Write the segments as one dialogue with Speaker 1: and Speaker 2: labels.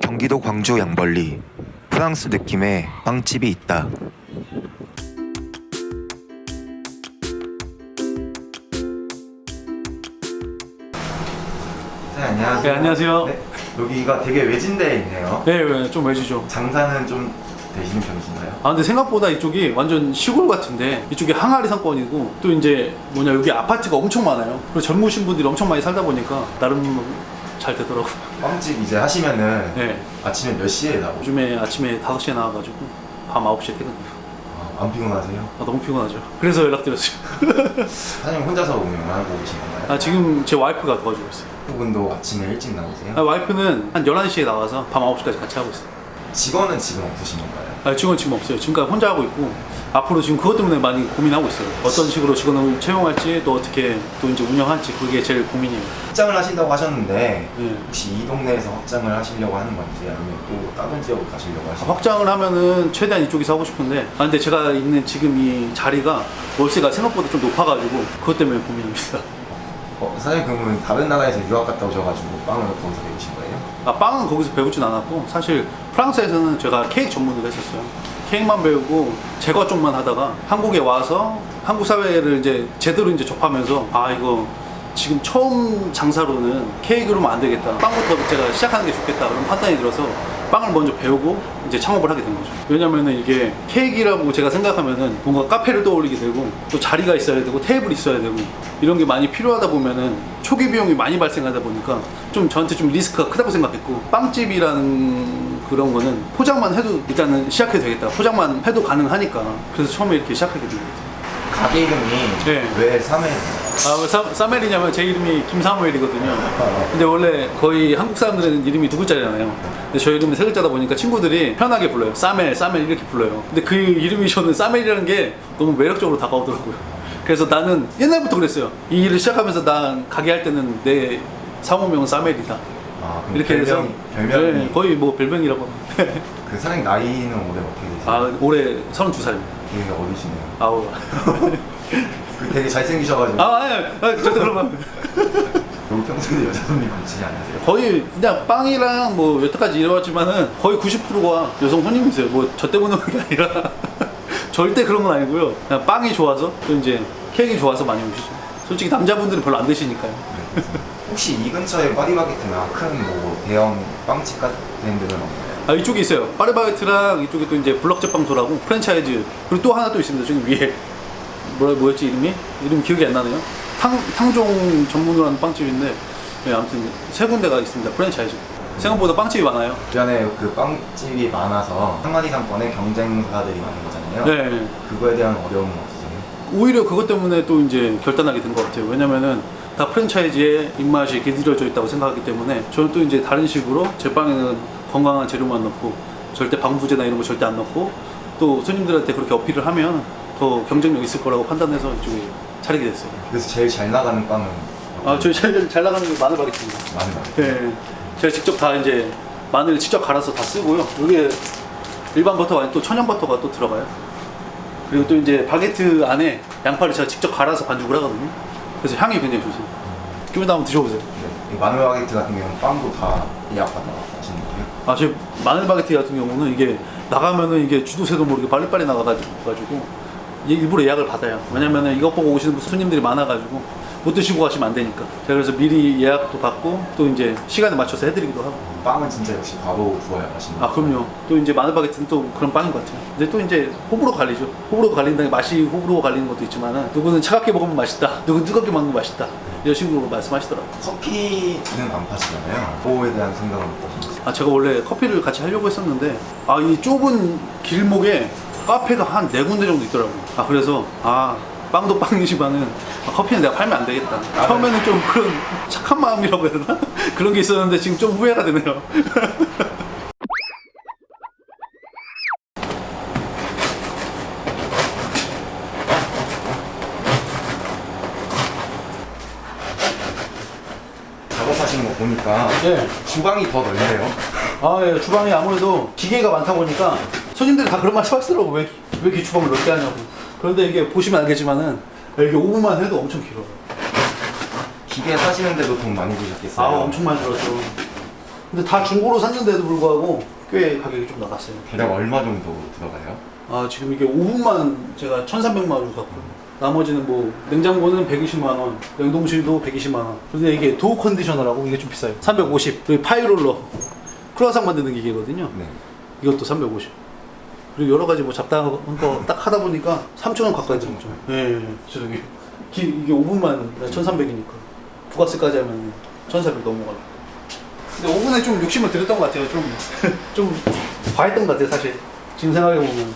Speaker 1: 경기도 광주 양벌리 프랑스 느낌의 빵집이 있다. 네, 안녕하세요.
Speaker 2: 네, 안녕하세요.
Speaker 1: 네, 여기가 되게 외진데에 있네요.
Speaker 2: 네, 네, 좀 외지죠.
Speaker 1: 장사는 좀 되시는 편이신가요?
Speaker 2: 아 근데 생각보다 이쪽이 완전 시골 같은데 이쪽이 항아리 상권이고 또 이제 뭐냐 여기 아파트가 엄청 많아요. 그리고 젊으신 분들이 엄청 많이 살다 보니까 나름 잘 되더라고요.
Speaker 1: 빵집 이제 하시면은
Speaker 2: 네.
Speaker 1: 아침에 몇 시에 나오죠?
Speaker 2: 요즘에 아침에 5시에 나와가지고 밤 9시에 퇴근해요.
Speaker 1: 아, 안 피곤하세요?
Speaker 2: 아, 너무 피곤하죠. 그래서 연락드렸어요.
Speaker 1: 사장님 혼자서 운영하고 계신 건가요?
Speaker 2: 아, 지금 제 와이프가 도와주고 있어요.
Speaker 1: 그분도 아침에 일찍 나오세요?
Speaker 2: 아, 와이프는 한 11시에 나와서 밤 9시까지 같이 하고 있어요.
Speaker 1: 직원은 지금 없으신 건가요?
Speaker 2: 아, 직원 지금 없어요. 지금까지 혼자 하고 있고 앞으로 지금 그것 때문에 많이 고민하고 있어요. 어떤 식으로 직원을 채용할지 또 어떻게 또 이제 운영할지 그게 제일 고민이에요.
Speaker 1: 확장을 하신다고 하셨는데
Speaker 2: 네.
Speaker 1: 혹시 이 동네에서 확장을 하시려고 하는 건지 아니면 또 다른 지역으로 가시려고 하시는 건지
Speaker 2: 확장을 하면은 최대한 이쪽에서 하고 싶은데 아 근데 제가 있는 지금 이 자리가 월세가 생각보다 좀 높아가지고 그것 때문에 고민입니다.
Speaker 1: 어, 사장님 그러면 다른 나라에서 유학 갔다 오셔가지고 빵을 거기서 배우신 거예요?
Speaker 2: 아 빵은 거기서 배우진 않았고 사실 프랑스에서는 제가 케이크 전문으로 했었어요. 케이크만 배우고 제과 쪽만 하다가 한국에 와서 한국 사회를 이제 제대로 이제 접하면서 아 이거 지금 처음 장사로는 케이크로만 안 되겠다. 빵부터 제가 시작하는 게 좋겠다. 그런 판단이 들어서 빵을 먼저 배우고 이제 창업을 하게 된 거죠. 왜냐면은 이게 케이크라고 제가 생각하면은 뭔가 카페를 떠올리게 되고 또 자리가 있어야 되고 테이블이 있어야 되고 이런 게 많이 필요하다 보면은 초기 비용이 많이 발생하다 보니까 좀 저한테 좀 리스크가 크다고 생각했고 빵집이라는 그런 거는 포장만 해도 일단은 시작해도 되겠다. 포장만 해도 가능하니까 그래서 처음에 이렇게 시작하게 된 거예요.
Speaker 1: 가게 이름이
Speaker 2: 네.
Speaker 1: 왜 삼해?
Speaker 2: 아, 왜 사, 사멜이냐면 제 이름이 김사무엘이거든요. 근데 원래 거의 한국 사람들은 이름이 두 글자잖아요. 근데 저 이름은 세 글자다 보니까 친구들이 편하게 불러요. 사멜, 사멜 이렇게 불러요. 근데 그 이름이 저는 사멜이라는 게 너무 매력적으로 다가오더라고요. 그래서 나는 옛날부터 그랬어요. 이 일을 시작하면서 난 가게 할 때는 내 사무명은 사멜이다.
Speaker 1: 아,
Speaker 2: 이렇게 해서
Speaker 1: 별명, 별명이
Speaker 2: 네, 거의 뭐 별명이라고.
Speaker 1: 그 사장님 나이는 올해 어떻게 되세요?
Speaker 2: 아, 올해 32살입니다.
Speaker 1: 되게 어리시네요.
Speaker 2: 아우.
Speaker 1: 그 되게 잘생기셔가지고
Speaker 2: 아, 아니, 아니, 절대 그런 거.
Speaker 1: 여기 평소에 여자 손님 많지 않으세요?
Speaker 2: 거의 그냥 빵이랑 뭐 여태까지 일해왔지만은 거의 90%가 여성 손님이세요. 뭐 저 때문에 그런 게 아니라 절대 그런 건 아니고요. 그냥 빵이 좋아서 또 이제 케이크 좋아서 많이 오시죠. 솔직히 남자분들은 별로 안 드시니까요.
Speaker 1: 혹시 이 근처에 파리바게트나 큰 뭐 대형 빵집 같은 데는 없나요?
Speaker 2: 아 이쪽에 있어요. 파리바게트랑 이쪽에 또 이제 블럭제빵도라고 프랜차이즈 그리고 또 하나 또 있습니다. 저기 위에 뭐라 뭐였지 이름이? 이름 기억이 안 나네요. 탕 탕종 전문으로 하는 빵집인데 네, 아무튼 세 군데가 있습니다. 프랜차이즈. 생각보다 빵집이 많아요.
Speaker 1: 주변에 그 빵집이 많아서 한마디 상권에 경쟁사들이 많은 거잖아요.
Speaker 2: 네.
Speaker 1: 그거에 대한 어려움은 없으세요?
Speaker 2: 오히려 그것 때문에 또 이제 결단하게 된 것 같아요. 왜냐면은 다 프랜차이즈의 입맛이 길들여져 있다고 생각하기 때문에 저는 또 이제 다른 식으로 제 빵에는 건강한 재료만 넣고 절대 방부제나 이런 거 절대 안 넣고 또 손님들한테 그렇게 어필을 하면 더 경쟁력 있을 거라고 판단해서 이쪽에 차리게 됐어요.
Speaker 1: 그래서 제일 잘 나가는 빵은
Speaker 2: 아, 저희 제일 잘 나가는 게 마늘 바게트입니다.
Speaker 1: 많은 것 같아요.
Speaker 2: 네. 제가 직접 다 이제 마늘 직접 갈아서 다 쓰고요. 여기에 일반 버터가 아니고 또 천연 버터가 또 들어가요. 그리고 또 이제 바게트 안에 양파를 제가 직접 갈아서 반죽을 하거든요. 그래서 향이 굉장히 좋습니다. 기분 한번 드셔보세요.
Speaker 1: 네. 이 마늘 바게트 같은 경우는 빵도 다 예약 받아 하시는 거예요?
Speaker 2: 아, 저 마늘 바게트 같은 경우는 이게 나가면은 이게 주도세도 모르게 빨리빨리 나가가지고 가지고 일부러 예약을 받아요. 왜냐면은 이것 보고 오시는 손님들이 많아가지고 못 드시고 가시면 안 되니까. 제가 그래서 미리 예약도 받고 또 이제 시간에 맞춰서 해드리기도 하고.
Speaker 1: 빵은 진짜 역시 바로 구워야 하시는
Speaker 2: 아 그럼요. 또 이제 마늘 바게트는 또 그런 빵인 것 같아요. 근데 또 이제 호불호 갈리죠. 호불호 갈린다는 게 맛이 호불호 갈리는 것도 있지만은 누구는 차갑게 먹으면 맛있다. 누구는 뜨겁게 먹으면 맛있다. 이런 식으로 말씀하시더라고요.
Speaker 1: 커피는 안 파시잖아요. 그거에 대한 생각은 어떠신지?
Speaker 2: 아 제가 원래 커피를 같이 하려고 했었는데 아 이 좁은 길목에 카페가 한 네 군데 정도 있더라고요. 아 그래서 아 빵도 빵이지만은 아, 커피는 내가 팔면 안 되겠다.
Speaker 1: 아,
Speaker 2: 처음에는 좀 그런 착한 마음이라고 해야 되나? 그런 게 있었는데 지금 좀 후회가 되네요.
Speaker 1: 작업하시는 거 보니까
Speaker 2: 네.
Speaker 1: 주방이 더 넓네요.
Speaker 2: 아, 예, 주방이 아무래도 기계가 많다 보니까 손님들이 다 그런 말씀 하시더라고. 왜, 왜 이렇게 주방을 넓게 하냐고. 그런데 이게 보시면 알겠지만은 이게 5분만 해도 엄청 길어요.
Speaker 1: 기계 사시는데도 돈 많이 드셨겠어요?
Speaker 2: 아, 엄청 많이 들었죠. 근데 다 중고로 샀는데도 불구하고 꽤 가격이 좀 나갔어요.
Speaker 1: 대략 얼마 정도 들어가요?
Speaker 2: 아 지금 이게 5분만 제가 1,300만 원 샀고 나머지는 뭐 냉장고는 120만 원, 냉동실도 120만 원. 근데 이게 dough conditioner라고 이게 좀 비싸요. 350. 그리고 pie roller 크루아상 만드는 기계거든요.
Speaker 1: 네.
Speaker 2: 이것도 350. 그리고 여러 가지 뭐 잡다한 거 딱 하다 보니까 3,000원 가까이 들었죠. 예, 예. 기- 이게 오븐만 1,300이니까 부가세까지 하면 1,400 넘어가요. 근데 오븐에 좀 욕심을 들였던 것 같아요. 좀, 좀 과했던 것 같아요, 사실. 지금 생각해보면.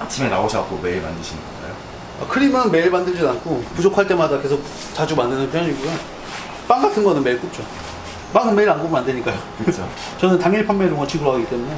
Speaker 1: 아침에 나오셔갖고 매일 만드시는 건가요?
Speaker 2: 아, 크림은 매일 만들진 않고 부족할 때마다 계속 자주 만드는 편이고요. 빵 같은 거는 매일 굽죠. 빵은 매일 안 구우면 안 되니까요.
Speaker 1: 그렇죠.
Speaker 2: 저는 당일 판매를 원칙으로 하기 때문에.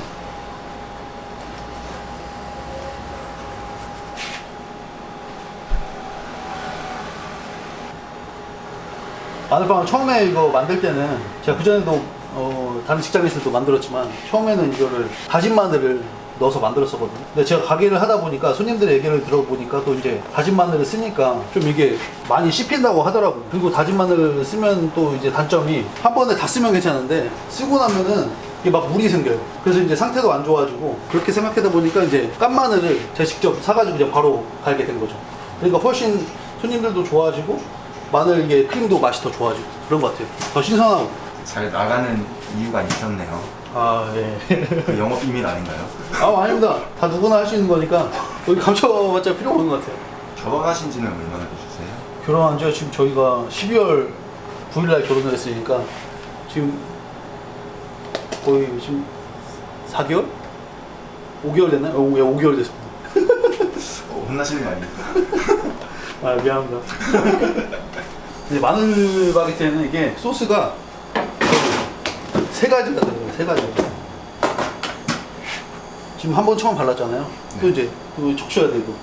Speaker 2: 마늘빵을 처음에 이거 만들 때는 제가 그전에도 어, 다른 직장에서도 만들었지만 처음에는 이거를 다진 마늘을 넣어서 만들었었거든요. 근데 제가 가게를 하다 보니까 손님들의 얘기를 들어보니까 또 이제 다진 마늘을 쓰니까 좀 이게 많이 씹힌다고 하더라고요. 그리고 다진 마늘을 쓰면 또 이제 단점이 한 번에 다 쓰면 괜찮은데 쓰고 나면은 이게 막 물이 생겨요. 그래서 이제 상태도 안 좋아지고 그렇게 생각하다 보니까 이제 깐 마늘을 제가 직접 사가지고 그냥 바로 갈게 된 거죠. 그러니까 훨씬 손님들도 좋아지고 마늘 이게 크림도 맛이 더 좋아지고 그런 것 같아요. 더 신선하고.
Speaker 1: 잘 나가는 이유가 있었네요.
Speaker 2: 아 예.
Speaker 1: 그 영업 비밀 아닌가요?
Speaker 2: 아 아닙니다. 다 누구나 할 수 있는 거니까 여기 감춰봤자 필요 없는 것 같아요.
Speaker 1: 결혼하신 지는 얼마나 되셨어요?
Speaker 2: 결혼한 지가 지금 저희가 12월 9일 날 결혼을 했으니까 지금 거의 지금 4개월? 5개월 됐나요? 어, 예, 5개월 됐습니다.
Speaker 1: 어, 혼나시는 거 아닙니까?
Speaker 2: 아 미안합니다. 마늘 바게트에는 이게 소스가 세 가지가 들어가요. 세 가지. 지금 한 번 처음 발랐잖아요. 또
Speaker 1: 네.
Speaker 2: 이제 또 적셔야 되고.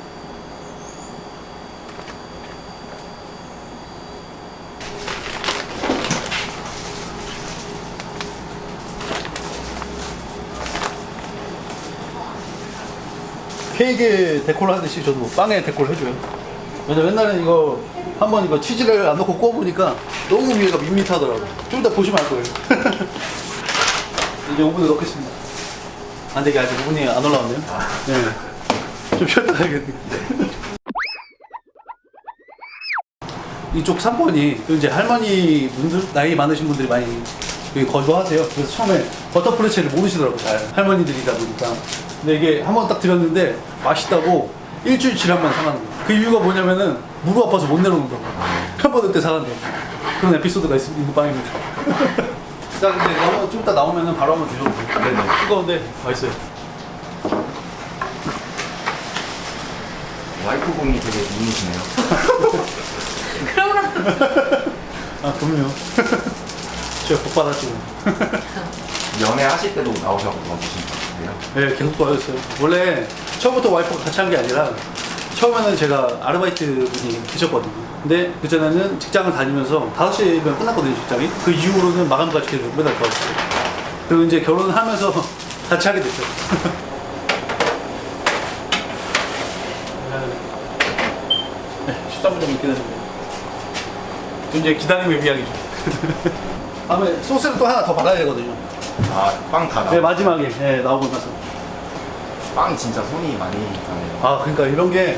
Speaker 2: 케이크에 데코를 하듯이 저도 빵에 데코를 해줘요. 왜냐면 옛날에 이거 한 번 이거 치즈를 안 넣고 구워보니까 너무 위에가 밋밋하더라고. 좀 이따 보시면 알 거예요. 이제 오븐에 넣겠습니다. 안 되게 아직 오븐이 안 올라왔네요. 네. 좀 쉬었다 가야겠네. 이쪽 3번이 이제 할머니 분들, 나이 많으신 분들이 많이 여기 거주하세요. 그래서 처음에 버터플래치를 모르시더라고요. 잘. 할머니들이다 보니까. 근데 이게 한 번 딱 드렸는데 맛있다고 일주일 지나면 사가는 거예요. 그 이유가 뭐냐면은 무릎 아파서 못 내려놓는다고. 한번 그때 사간대요. 그런 에피소드가 있, 있는 빵입니다. 자, 근데 너무 좀 이따 나오면은 바로 한번 드셔보세요.
Speaker 1: 네네.
Speaker 2: 뜨거운데 맛있어요.
Speaker 1: 와이프분이 되게 미인이시네요.
Speaker 2: 아, 그럼요. 제가 복 받았죠.
Speaker 1: 연애하실 때도 나오셔서 도와주신 것 같은데요.
Speaker 2: 네, 계속 도와줬어요. 원래 처음부터 와이프가 같이 한 게 아니라 처음에는 제가 아르바이트 분이 계셨거든요. 근데 그전에는 직장을 다니면서 5시면 끝났거든요, 직장이. 그 이후로는 마감까지 계속 매달 도와줬어요. 그리고 이제 결혼을 하면서 같이 하게 됐죠. 네, 13분 정도 기다렸는데. 이제 기다림의 미학이죠. 다음에 소스를 또 하나 더 발라야 되거든요.
Speaker 1: 아, 빵다
Speaker 2: 네,
Speaker 1: 나와.
Speaker 2: 마지막에 네, 나오고 나서.
Speaker 1: 빵이 진짜 손이 많이 가네요.
Speaker 2: 아 그러니까 이런 게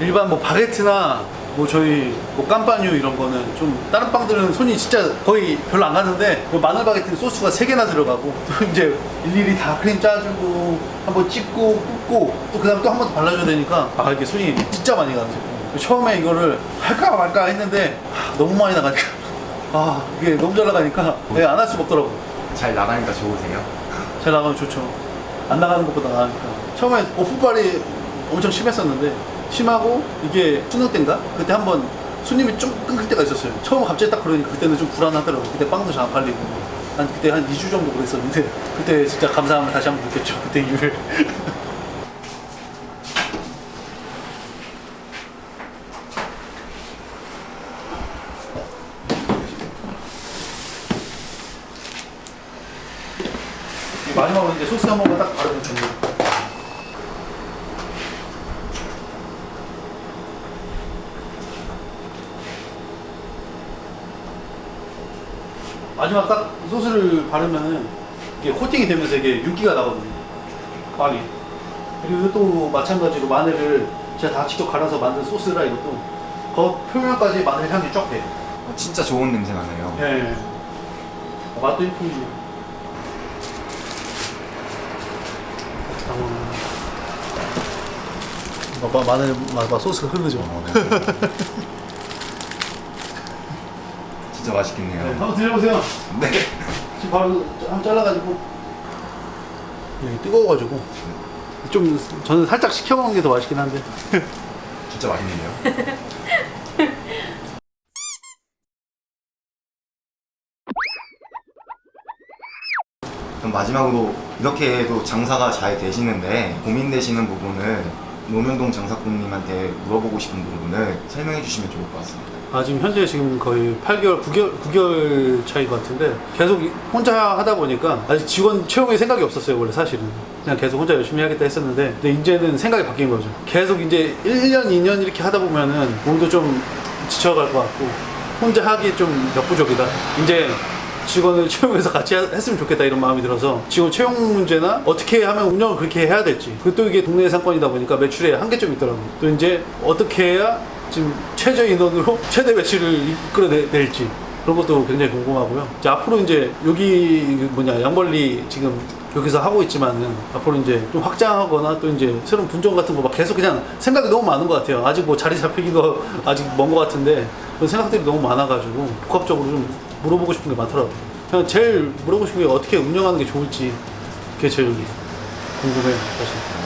Speaker 2: 일반 뭐 바게트나 뭐 저희 뭐 깜빠뉴 이런 거는 좀 다른 빵들은 손이 진짜 거의 별로 안 가는데 뭐 마늘 바게트는 소스가 세 개나 들어가고 또 이제 일일이 다 크림 짜주고 한번 찍고 굽고 또 그 다음 또 한 번 더 발라줘야 되니까 아 이게 손이 진짜 많이 가는 제품. 처음에 이거를 할까 말까 했는데 하, 너무 많이 나가니까 아 이게 너무 잘 나가니까 네, 안할 수가 없더라고.
Speaker 1: 잘 나가니까 좋으세요?
Speaker 2: 잘 나가면 좋죠. 안 나가는 것보다 나으니까. 처음에 오픈빨이 엄청 심했었는데 심하고 이게 수능 때인가? 그때 한번 손님이 좀 끊길 때가 있었어요. 처음 갑자기 딱 그러니까 그때는 좀 불안하더라고요. 그때 빵도 잘 안 팔리고. 한 그때 한 2주 정도 그랬었는데 그때 진짜 감사함을 다시 한번 느꼈죠. 그때 이후에. 마지막으로 이제 소스 한 번만 딱 바르면 됩니다. 마지막 딱 소스를 바르면 이게 코팅이 되면서 이게 윤기가 나거든요. 빵이. 그리고 또 마찬가지로 마늘을 제가 다 직접 갈아서 만든 소스라 이것도 겉 표면까지 마늘 향이 쫙 돼.
Speaker 1: 어, 진짜 좋은 냄새 나네요.
Speaker 2: 예. 어, 맛도 일품이죠. 봐봐 마늘 봐봐 소스가 흐르죠.
Speaker 1: 어, 네. 진짜 맛있겠네요.
Speaker 2: 네, 한번 드셔보세요.
Speaker 1: 네.
Speaker 2: 지금 바로 한번 잘라가지고 여기 뜨거워가지고 좀 저는 살짝 식혀 먹는 게 더 맛있긴 한데
Speaker 1: 진짜 맛있네요. 그럼 마지막으로 이렇게 해도 장사가 잘 되시는데 고민되시는 부분을 노명동 장사꾼님한테 물어보고 싶은 부분을 설명해 주시면 좋을 것 같습니다.
Speaker 2: 아 지금 현재 지금 거의 8개월 9개월 9개월 차인 것 같은데 계속 이- 혼자 하다 보니까 아직 직원 채용의 생각이 없었어요 원래 사실은. 그냥 계속 혼자 열심히 하겠다 했었는데 근데 이제는 생각이 바뀐 거죠. 계속 이제 1년 2년 이렇게 하다 보면은 몸도 좀 지쳐갈 것 같고 혼자 하기 좀 역부족이다. 이제 직원을 채용해서 같이 하- 했으면 좋겠다 이런 마음이 들어서 직원 채용 문제나 어떻게 하면 운영을 그렇게 해야 될지. 그리고 또 이게 동네 상권이다 보니까 매출에 한계점이 있더라고요. 또 이제 어떻게 해야 지금 최저 인원으로 최대 매출을 이끌어낼지 그런 것도 굉장히 궁금하고요. 이제 앞으로 이제 여기 뭐냐 양벌리 지금 여기서 하고 있지만은 앞으로 이제 좀 확장하거나 또 이제 새로운 분점 같은 거 막 계속 그냥 생각이 너무 많은 것 같아요. 아직 뭐 자리 잡히기도 아직 먼 것 같은데 그런 생각들이 너무 많아가지고 복합적으로 좀 물어보고 싶은 게 많더라고요. 그냥 제일 물어보고 싶은 게 어떻게 운영하는 게 좋을지 그게 제일 궁금해요, 사실.